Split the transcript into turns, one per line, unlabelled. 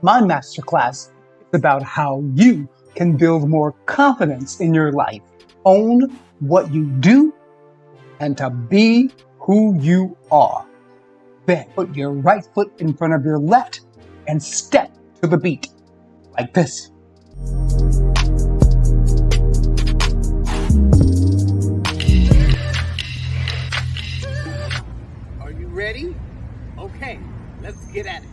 My masterclass is about how you can build more confidence in your life, own what you do, and to be who you are. Then put your right foot in front of your left and step to the beat like this. Are you ready? Okay, let's get at it.